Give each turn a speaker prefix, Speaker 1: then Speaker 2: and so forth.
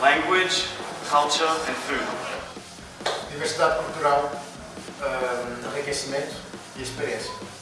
Speaker 1: language, culture and food.
Speaker 2: Diversidade cultural, enriquecimento e experiência.